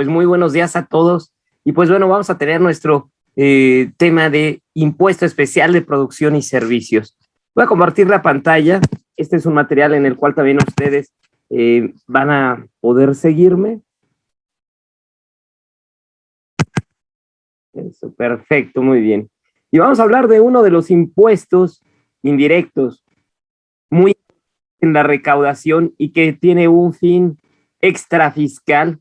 pues muy buenos días a todos. Y pues bueno, vamos a tener nuestro eh, tema de impuesto especial de producción y servicios. Voy a compartir la pantalla. Este es un material en el cual también ustedes eh, van a poder seguirme. Eso, perfecto, muy bien. Y vamos a hablar de uno de los impuestos indirectos muy en la recaudación y que tiene un fin extrafiscal.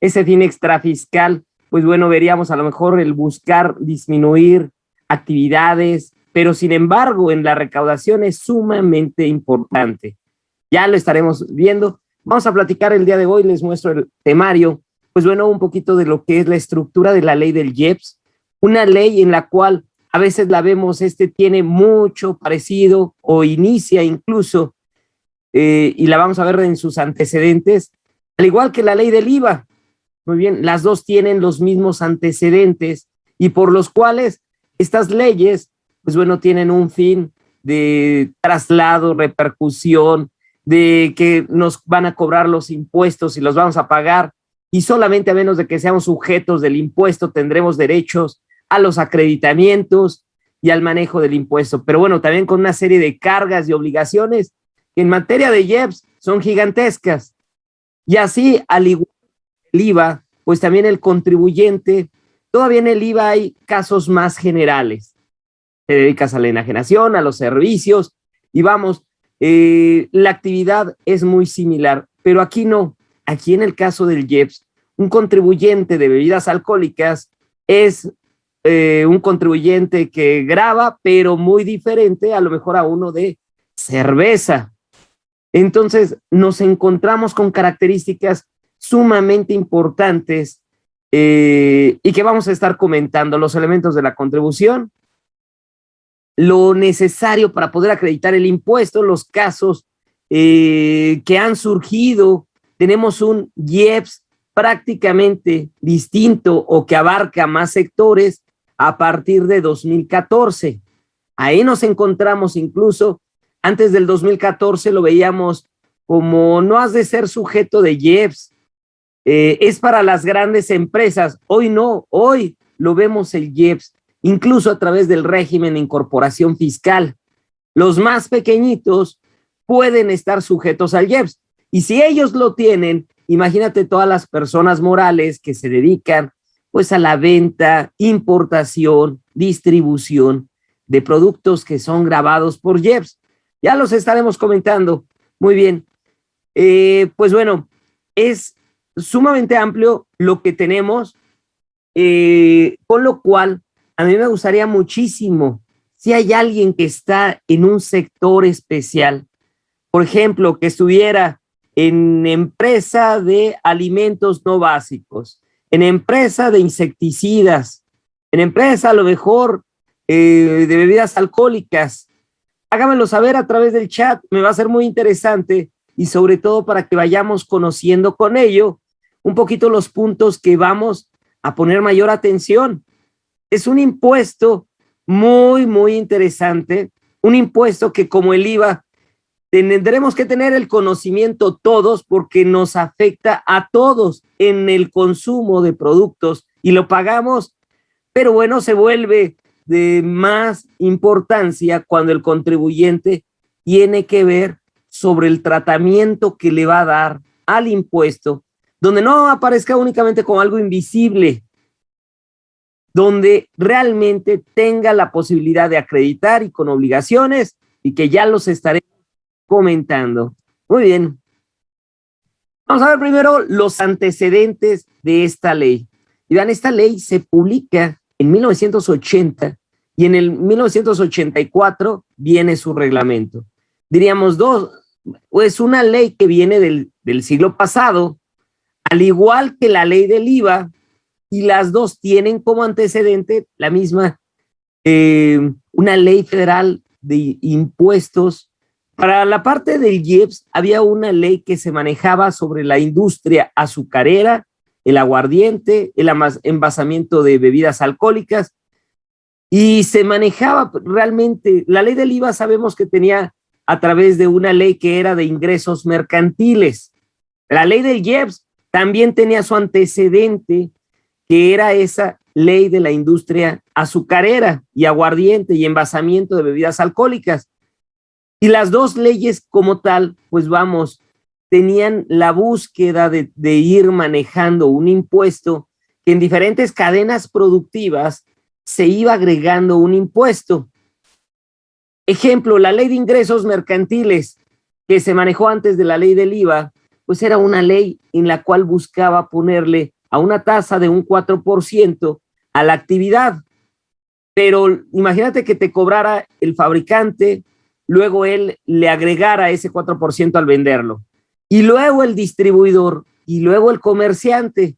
Ese fin extrafiscal, pues bueno, veríamos a lo mejor el buscar disminuir actividades, pero sin embargo en la recaudación es sumamente importante. Ya lo estaremos viendo. Vamos a platicar el día de hoy, les muestro el temario, pues bueno, un poquito de lo que es la estructura de la ley del IEPS, una ley en la cual a veces la vemos, este tiene mucho parecido o inicia incluso, eh, y la vamos a ver en sus antecedentes, al igual que la ley del IVA. Muy bien, las dos tienen los mismos antecedentes y por los cuales estas leyes, pues bueno, tienen un fin de traslado, repercusión, de que nos van a cobrar los impuestos y los vamos a pagar y solamente a menos de que seamos sujetos del impuesto tendremos derechos a los acreditamientos y al manejo del impuesto. Pero bueno, también con una serie de cargas y obligaciones en materia de IEPS son gigantescas. Y así, al igual el IVA, pues también el contribuyente, todavía en el IVA hay casos más generales. Te dedicas a la enajenación, a los servicios, y vamos, eh, la actividad es muy similar, pero aquí no. Aquí en el caso del IEPS, un contribuyente de bebidas alcohólicas es eh, un contribuyente que graba, pero muy diferente a lo mejor a uno de cerveza. Entonces nos encontramos con características sumamente importantes eh, y que vamos a estar comentando los elementos de la contribución, lo necesario para poder acreditar el impuesto, los casos eh, que han surgido. Tenemos un IEPS prácticamente distinto o que abarca más sectores a partir de 2014. Ahí nos encontramos incluso, antes del 2014 lo veíamos como no has de ser sujeto de IEPS, eh, es para las grandes empresas. Hoy no, hoy lo vemos el IEPS, incluso a través del régimen de incorporación fiscal. Los más pequeñitos pueden estar sujetos al IEPS. Y si ellos lo tienen, imagínate todas las personas morales que se dedican pues a la venta, importación, distribución de productos que son grabados por JEPS. Ya los estaremos comentando. Muy bien. Eh, pues bueno, es sumamente amplio lo que tenemos, eh, con lo cual a mí me gustaría muchísimo, si hay alguien que está en un sector especial, por ejemplo, que estuviera en empresa de alimentos no básicos, en empresa de insecticidas, en empresa a lo mejor eh, de bebidas alcohólicas. Hágamelo saber a través del chat, me va a ser muy interesante y sobre todo para que vayamos conociendo con ello un poquito los puntos que vamos a poner mayor atención. Es un impuesto muy, muy interesante, un impuesto que como el IVA tendremos que tener el conocimiento todos porque nos afecta a todos en el consumo de productos y lo pagamos, pero bueno, se vuelve de más importancia cuando el contribuyente tiene que ver sobre el tratamiento que le va a dar al impuesto, donde no aparezca únicamente como algo invisible, donde realmente tenga la posibilidad de acreditar y con obligaciones y que ya los estaré comentando. Muy bien. Vamos a ver primero los antecedentes de esta ley. Y vean, esta ley se publica en 1980 y en el 1984 viene su reglamento. Diríamos dos, pues una ley que viene del, del siglo pasado, al igual que la ley del IVA, y las dos tienen como antecedente la misma, eh, una ley federal de impuestos. Para la parte del IEPS había una ley que se manejaba sobre la industria azucarera, el aguardiente, el envasamiento de bebidas alcohólicas, y se manejaba realmente, la ley del IVA sabemos que tenía a través de una ley que era de ingresos mercantiles. La ley del IEPS también tenía su antecedente, que era esa ley de la industria azucarera y aguardiente y envasamiento de bebidas alcohólicas. Y las dos leyes como tal, pues vamos, tenían la búsqueda de, de ir manejando un impuesto que en diferentes cadenas productivas se iba agregando un impuesto. Ejemplo, la ley de ingresos mercantiles que se manejó antes de la ley del IVA, pues era una ley en la cual buscaba ponerle a una tasa de un 4% a la actividad. Pero imagínate que te cobrara el fabricante, luego él le agregara ese 4% al venderlo. Y luego el distribuidor y luego el comerciante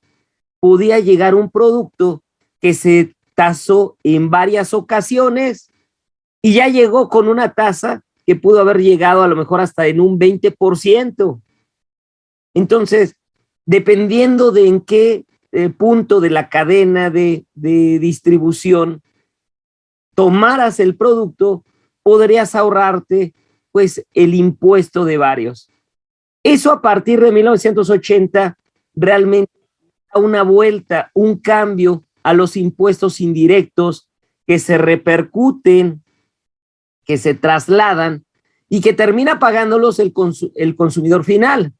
podía llegar un producto que se tasó en varias ocasiones y ya llegó con una tasa que pudo haber llegado a lo mejor hasta en un 20%. Entonces, dependiendo de en qué eh, punto de la cadena de, distribución tomaras el producto, podrías ahorrarte pues el impuesto de varios. Eso a partir de 1980 realmente da una vuelta, un cambio a los impuestos indirectos que se repercuten, que se trasladan y que termina pagándolos el, el consumidor final.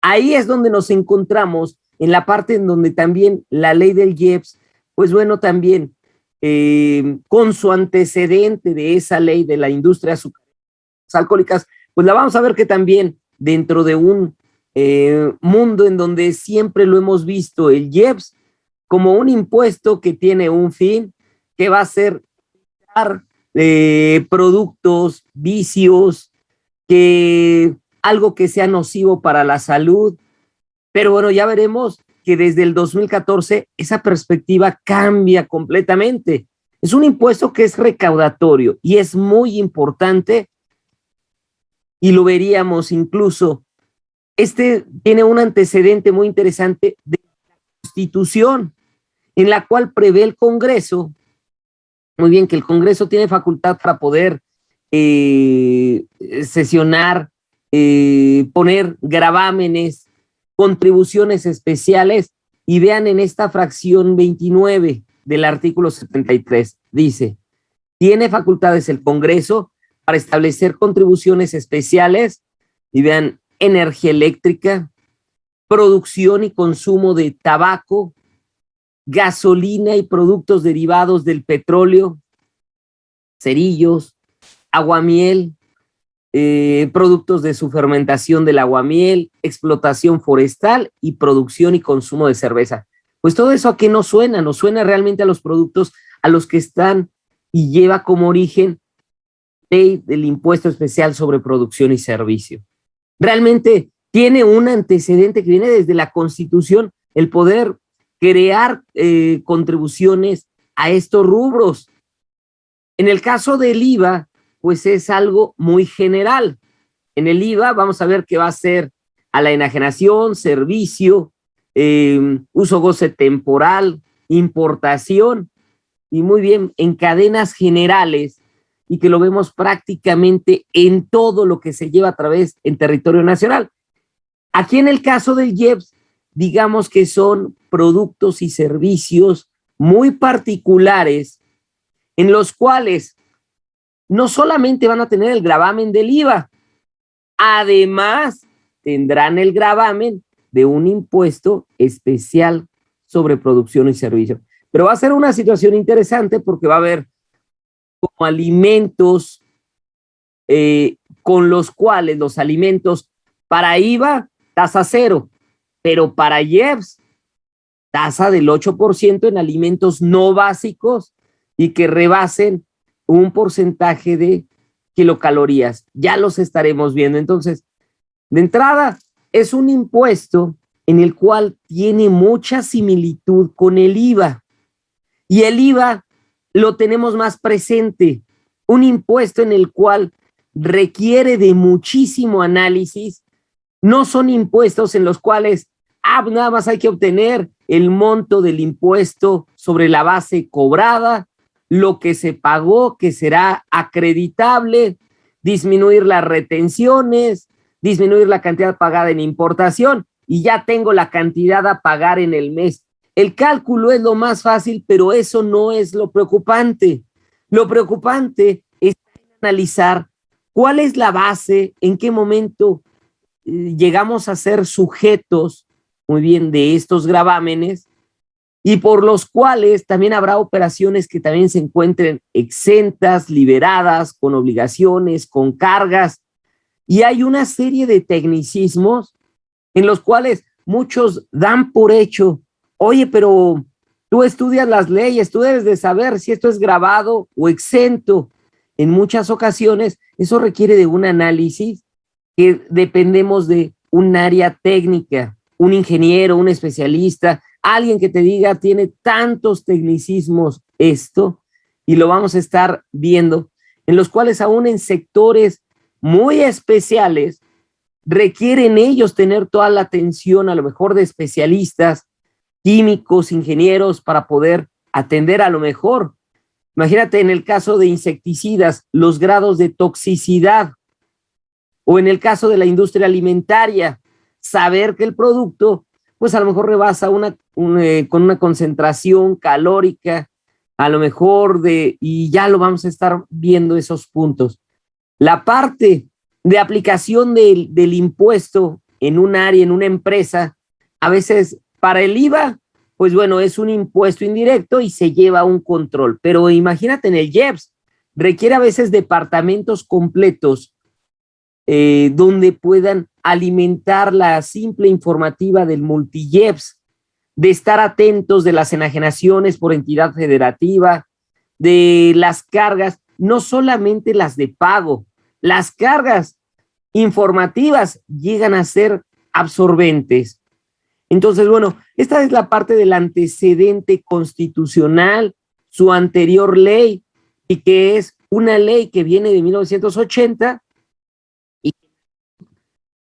Ahí es donde nos encontramos en la parte en donde también la ley del IEPS, pues bueno, también eh, con su antecedente de esa ley de la industria alcohólicas, pues la vamos a ver que también dentro de un eh, mundo en donde siempre lo hemos visto, el IEPS, como un impuesto que tiene un fin, que va a ser eh, productos, vicios, que algo que sea nocivo para la salud. Pero bueno, ya veremos que desde el 2014 esa perspectiva cambia completamente. Es un impuesto que es recaudatorio y es muy importante y lo veríamos incluso. Este tiene un antecedente muy interesante de la Constitución, en la cual prevé el Congreso, muy bien, que el Congreso tiene facultad para poder eh, sesionar, eh, poner gravámenes, contribuciones especiales, y vean en esta fracción 29 del artículo 73, dice, tiene facultades el Congreso para establecer contribuciones especiales, y vean, energía eléctrica, producción y consumo de tabaco, gasolina y productos derivados del petróleo, cerillos, aguamiel, eh, productos de su fermentación del aguamiel, explotación forestal y producción y consumo de cerveza. Pues todo eso a qué nos suena, nos suena realmente a los productos a los que están y lleva como origen ley del impuesto especial sobre producción y servicio. Realmente tiene un antecedente que viene desde la Constitución, el poder crear eh, contribuciones a estos rubros. En el caso del IVA, pues es algo muy general. En el IVA vamos a ver que va a ser a la enajenación, servicio, em, uso goce temporal, importación, y muy bien, en cadenas generales, y que lo vemos prácticamente en todo lo que se lleva a través en territorio nacional. Aquí en el caso del IEPS, digamos que son productos y servicios muy particulares en los cuales no solamente van a tener el gravamen del IVA, además tendrán el gravamen de un impuesto especial sobre producción y servicio. Pero va a ser una situación interesante porque va a haber como alimentos eh, con los cuales los alimentos para IVA, tasa cero, pero para IEPS, tasa del 8% en alimentos no básicos y que rebasen un porcentaje de kilocalorías. Ya los estaremos viendo. Entonces, de entrada, es un impuesto en el cual tiene mucha similitud con el IVA. Y el IVA lo tenemos más presente. Un impuesto en el cual requiere de muchísimo análisis. No son impuestos en los cuales ah, nada más hay que obtener el monto del impuesto sobre la base cobrada lo que se pagó, que será acreditable, disminuir las retenciones, disminuir la cantidad pagada en importación y ya tengo la cantidad a pagar en el mes. El cálculo es lo más fácil, pero eso no es lo preocupante. Lo preocupante es analizar cuál es la base, en qué momento eh, llegamos a ser sujetos, muy bien, de estos gravámenes y por los cuales también habrá operaciones que también se encuentren exentas, liberadas, con obligaciones, con cargas. Y hay una serie de tecnicismos en los cuales muchos dan por hecho, oye, pero tú estudias las leyes, tú debes de saber si esto es grabado o exento. En muchas ocasiones eso requiere de un análisis que dependemos de un área técnica, un ingeniero, un especialista, alguien que te diga tiene tantos tecnicismos esto, y lo vamos a estar viendo, en los cuales aún en sectores muy especiales requieren ellos tener toda la atención a lo mejor de especialistas, químicos, ingenieros, para poder atender a lo mejor. Imagínate en el caso de insecticidas, los grados de toxicidad, o en el caso de la industria alimentaria, saber que el producto pues a lo mejor rebasa una, eh, con una concentración calórica, a lo mejor de, y ya lo vamos a estar viendo esos puntos. La parte de aplicación del, impuesto en un área, en una empresa, a veces para el IVA, pues bueno, es un impuesto indirecto y se lleva un control. Pero imagínate en el IEPS, requiere a veces departamentos completos eh, donde puedan alimentar la simple informativa del multijeps, de estar atentos de las enajenaciones por entidad federativa, de las cargas, no solamente las de pago, las cargas informativas llegan a ser absorbentes. Entonces, bueno, esta es la parte del antecedente constitucional, su anterior ley, y que es una ley que viene de 1980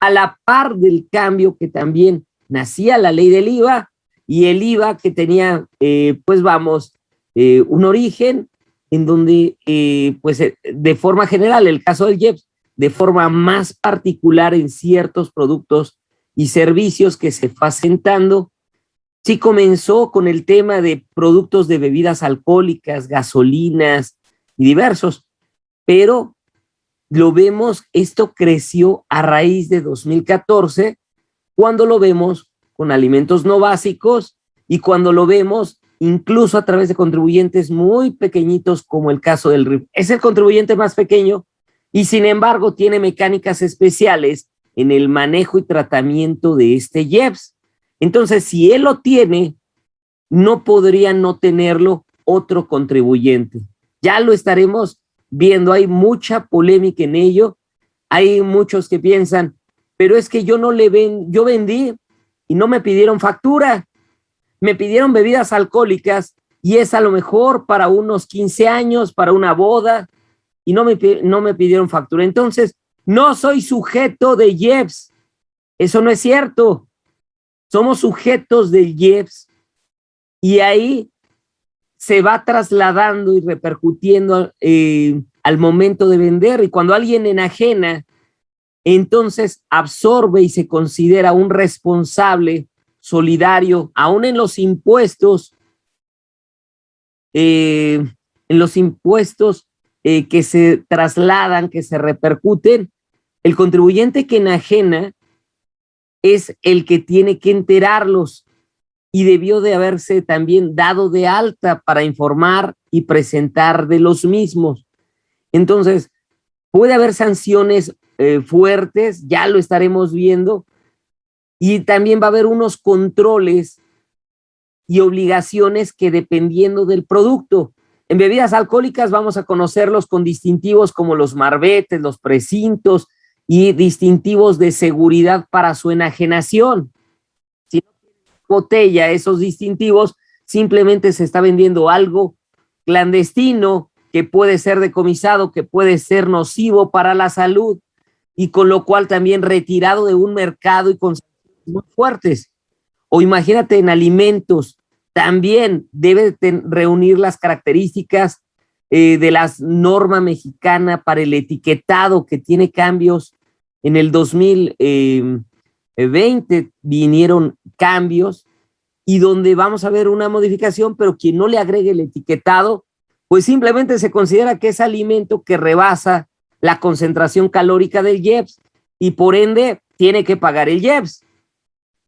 a la par del cambio que también nacía la ley del IVA y el IVA que tenía, eh, pues vamos, eh, un origen en donde, eh, pues de forma general, el caso del IEPS, de forma más particular en ciertos productos y servicios que se fue asentando, sí comenzó con el tema de productos de bebidas alcohólicas, gasolinas y diversos, pero lo vemos, esto creció a raíz de 2014, cuando lo vemos con alimentos no básicos y cuando lo vemos incluso a través de contribuyentes muy pequeñitos como el caso del RIF. Es el contribuyente más pequeño y sin embargo tiene mecánicas especiales en el manejo y tratamiento de este IEPS. Entonces, si él lo tiene, no podría no tenerlo otro contribuyente. Ya lo estaremos viendo, hay mucha polémica en ello, hay muchos que piensan, pero es que yo no le ven, yo vendí y no me pidieron factura, me pidieron bebidas alcohólicas y es a lo mejor para unos 15 años, para una boda, y no me, no me pidieron factura. Entonces, no soy sujeto de IEPS. Eso no es cierto. Somos sujetos de IEPS. Y ahí se va trasladando y repercutiendo eh, al momento de vender. Y cuando alguien enajena, entonces absorbe y se considera un responsable solidario, aún en los impuestos, eh, en los impuestos eh, que se trasladan, que se repercuten, el contribuyente que enajena es el que tiene que enterarlos y debió de haberse también dado de alta para informar y presentar de los mismos. Entonces, puede haber sanciones eh, fuertes, ya lo estaremos viendo, y también va a haber unos controles y obligaciones que dependiendo del producto. En bebidas alcohólicas vamos a conocerlos con distintivos como los marbetes, los precintos y distintivos de seguridad para su enajenación botella esos distintivos, simplemente se está vendiendo algo clandestino que puede ser decomisado, que puede ser nocivo para la salud y con lo cual también retirado de un mercado y con muy fuertes. O imagínate en alimentos, también debe reunir las características eh, de la norma mexicana para el etiquetado que tiene cambios en el 2000, 20 vinieron cambios y donde vamos a ver una modificación, pero quien no le agregue el etiquetado, pues simplemente se considera que es alimento que rebasa la concentración calórica del IEPS y por ende tiene que pagar el IEPS.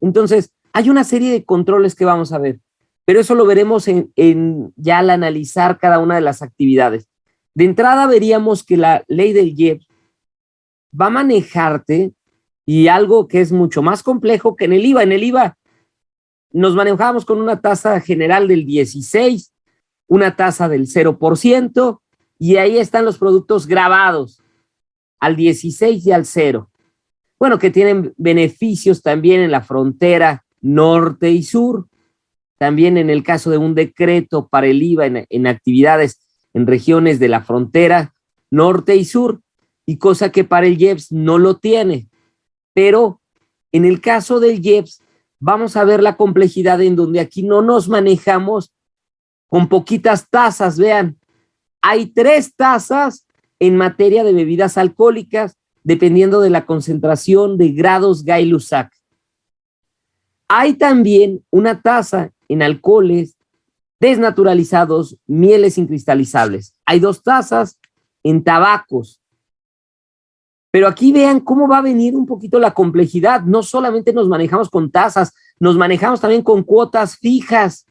Entonces, hay una serie de controles que vamos a ver, pero eso lo veremos en, en ya al analizar cada una de las actividades. De entrada veríamos que la ley del IEPS va a manejarte y algo que es mucho más complejo que en el IVA. En el IVA nos manejamos con una tasa general del 16, una tasa del 0%, y ahí están los productos grabados al 16 y al 0. Bueno, que tienen beneficios también en la frontera norte y sur, también en el caso de un decreto para el IVA en, en actividades en regiones de la frontera norte y sur, y cosa que para el IEPS no lo tiene. Pero en el caso del IEPS, vamos a ver la complejidad en donde aquí no nos manejamos con poquitas tasas. Vean, hay tres tasas en materia de bebidas alcohólicas, dependiendo de la concentración de grados Gay-Lussac. Hay también una tasa en alcoholes desnaturalizados, mieles incristalizables. Hay dos tasas en tabacos, pero aquí vean cómo va a venir un poquito la complejidad. No solamente nos manejamos con tasas, nos manejamos también con cuotas fijas.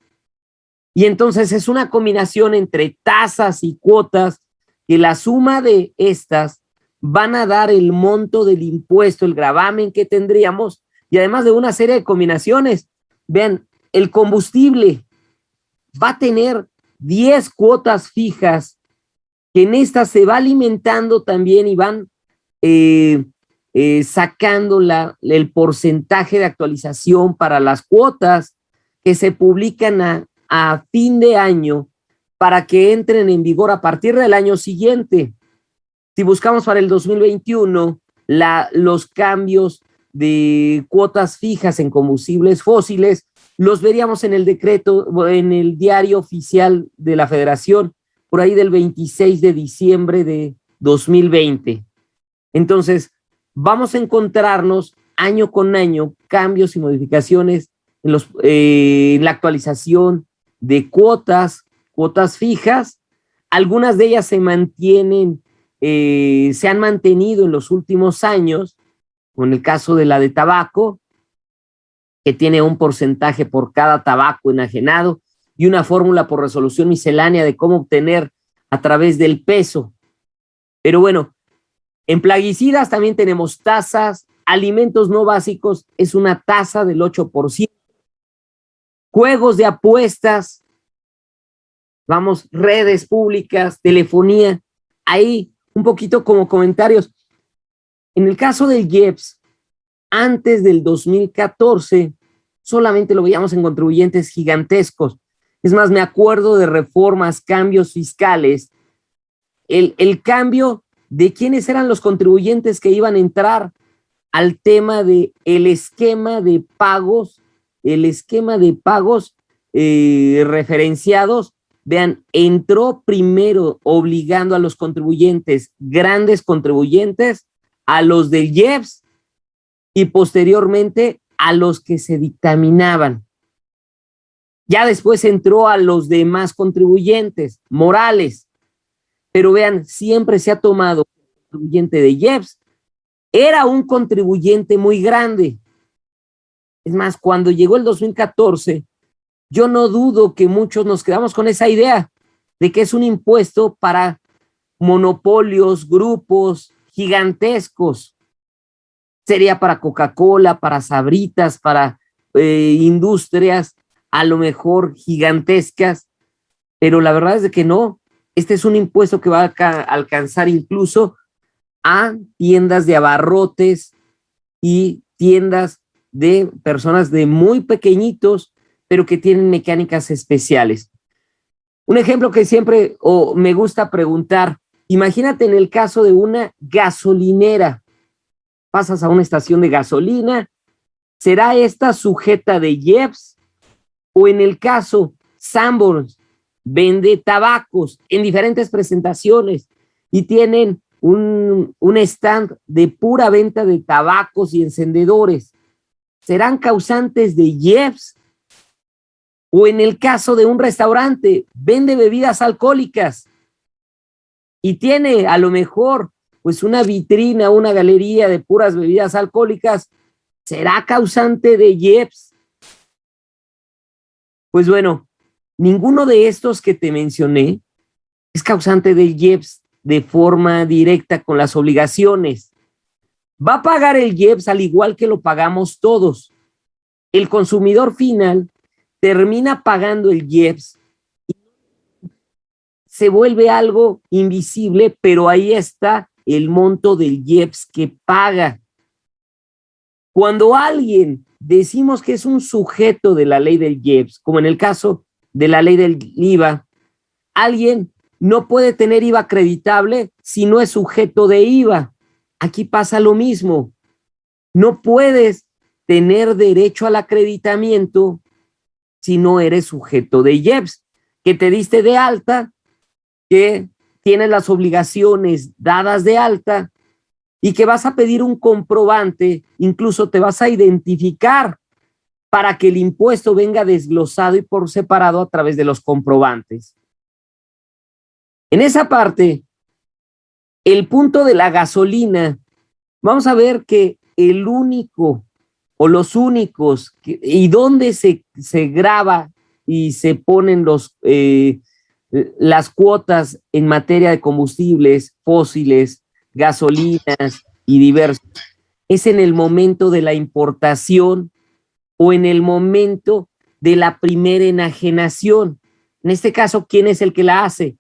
Y entonces es una combinación entre tasas y cuotas que la suma de estas van a dar el monto del impuesto, el gravamen que tendríamos y además de una serie de combinaciones. Vean, el combustible va a tener 10 cuotas fijas que en estas se va alimentando también y van eh, eh, sacando el porcentaje de actualización para las cuotas que se publican a, a fin de año para que entren en vigor a partir del año siguiente. Si buscamos para el 2021 la, los cambios de cuotas fijas en combustibles fósiles, los veríamos en el decreto, en el diario oficial de la federación, por ahí del 26 de diciembre de 2020. Entonces, vamos a encontrarnos año con año cambios y modificaciones en, los, eh, en la actualización de cuotas, cuotas fijas. Algunas de ellas se mantienen, eh, se han mantenido en los últimos años, con el caso de la de tabaco, que tiene un porcentaje por cada tabaco enajenado y una fórmula por resolución miscelánea de cómo obtener a través del peso. Pero bueno, en plaguicidas también tenemos tasas, alimentos no básicos es una tasa del 8%, juegos de apuestas, vamos, redes públicas, telefonía, ahí un poquito como comentarios. En el caso del IEPS, antes del 2014, solamente lo veíamos en contribuyentes gigantescos. Es más, me acuerdo de reformas, cambios fiscales. El, el cambio de quiénes eran los contribuyentes que iban a entrar al tema de el esquema de pagos, el esquema de pagos eh, referenciados, vean, entró primero obligando a los contribuyentes, grandes contribuyentes, a los del IEPS y posteriormente a los que se dictaminaban. Ya después entró a los demás contribuyentes, morales, pero vean, siempre se ha tomado contribuyente de IEPS. Era un contribuyente muy grande. Es más, cuando llegó el 2014, yo no dudo que muchos nos quedamos con esa idea de que es un impuesto para monopolios, grupos gigantescos. Sería para Coca-Cola, para Sabritas, para eh, industrias a lo mejor gigantescas, pero la verdad es que no, este es un impuesto que va a alcanzar incluso a tiendas de abarrotes y tiendas de personas de muy pequeñitos, pero que tienen mecánicas especiales. Un ejemplo que siempre me gusta preguntar, imagínate en el caso de una gasolinera, pasas a una estación de gasolina, ¿será esta sujeta de IEPS? O en el caso Sanborns, vende tabacos en diferentes presentaciones y tienen un, un, stand de pura venta de tabacos y encendedores. serán causantes de IEPS. O en el caso de un restaurante, vende bebidas alcohólicas y tiene a lo mejor pues una vitrina, una galería de puras bebidas alcohólicas, ¿será causante de IEPS? Pues bueno, ninguno de estos que te mencioné es causante de IEPS de forma directa con las obligaciones. Va a pagar el IEPS al igual que lo pagamos todos. El consumidor final termina pagando el IEPS y se vuelve algo invisible, pero ahí está el monto del IEPS que paga. Cuando alguien decimos que es un sujeto de la ley del IEPS, como en el caso de la ley del IVA, alguien no puede tener IVA acreditable si no es sujeto de IVA. Aquí pasa lo mismo. No puedes tener derecho al acreditamiento si no eres sujeto de IEPS, que te diste de alta, que tienes las obligaciones dadas de alta y que vas a pedir un comprobante, incluso te vas a identificar para que el impuesto venga desglosado y por separado a través de los comprobantes. En esa parte, el punto de la gasolina, vamos a ver que el único o los únicos y dónde se, se graba y se ponen los, eh, las cuotas en materia de combustibles fósiles, gasolinas y diversos, es en el momento de la importación o en el momento de la primera enajenación. En este caso, ¿quién es el que la hace?